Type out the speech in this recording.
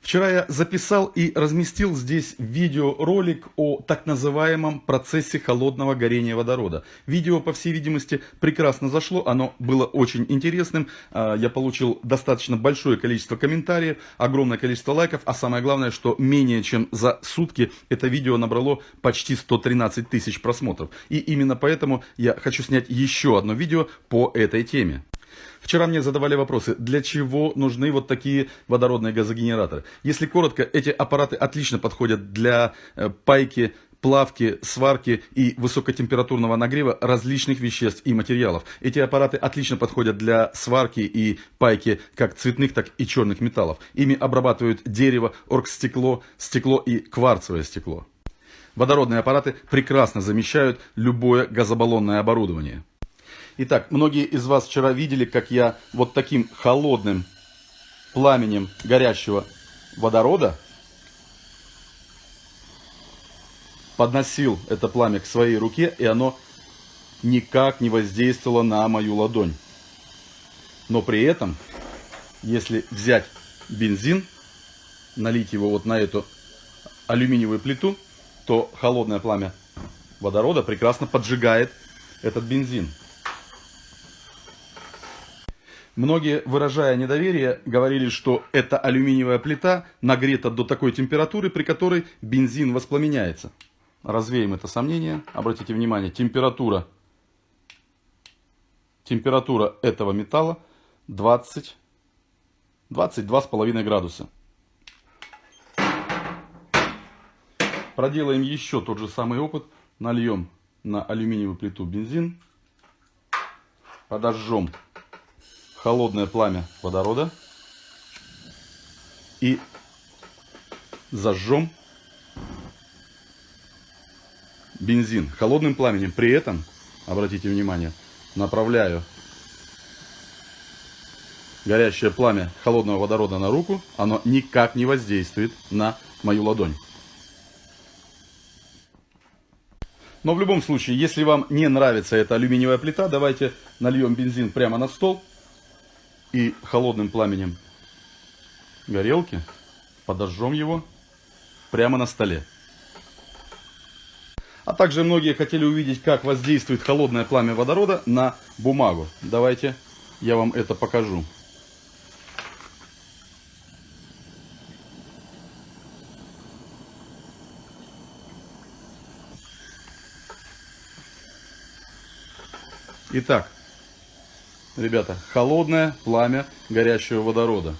Вчера я записал и разместил здесь видеоролик о так называемом процессе холодного горения водорода. Видео, по всей видимости, прекрасно зашло, оно было очень интересным. А, я получил достаточно большое количество комментариев, огромное количество лайков, а самое главное, что менее чем за сутки это видео набрало почти 113 тысяч просмотров. И именно поэтому я хочу снять еще одно видео по этой теме. Вчера мне задавали вопросы, для чего нужны вот такие водородные газогенераторы. Если коротко, эти аппараты отлично подходят для э, пайки плавки, сварки и высокотемпературного нагрева различных веществ и материалов. Эти аппараты отлично подходят для сварки и пайки как цветных, так и черных металлов. Ими обрабатывают дерево, оргстекло, стекло и кварцевое стекло. Водородные аппараты прекрасно замещают любое газобаллонное оборудование. Итак, многие из вас вчера видели, как я вот таким холодным пламенем горящего водорода подносил это пламя к своей руке, и оно никак не воздействовало на мою ладонь. Но при этом, если взять бензин, налить его вот на эту алюминиевую плиту, то холодное пламя водорода прекрасно поджигает этот бензин. Многие, выражая недоверие, говорили, что эта алюминиевая плита нагрета до такой температуры, при которой бензин воспламеняется. Развеем это сомнение. Обратите внимание, температура, температура этого металла 20, 22,5 градуса. Проделаем еще тот же самый опыт. Нальем на алюминиевую плиту бензин. Подожжем холодное пламя водорода и зажжем бензин холодным пламенем. При этом, обратите внимание, направляю горящее пламя холодного водорода на руку, оно никак не воздействует на мою ладонь. Но в любом случае, если вам не нравится эта алюминиевая плита, давайте нальем бензин прямо на стол и холодным пламенем горелки подожжем его прямо на столе. А также многие хотели увидеть, как воздействует холодное пламя водорода на бумагу. Давайте я вам это покажу. Итак, ребята, холодное пламя горящего водорода.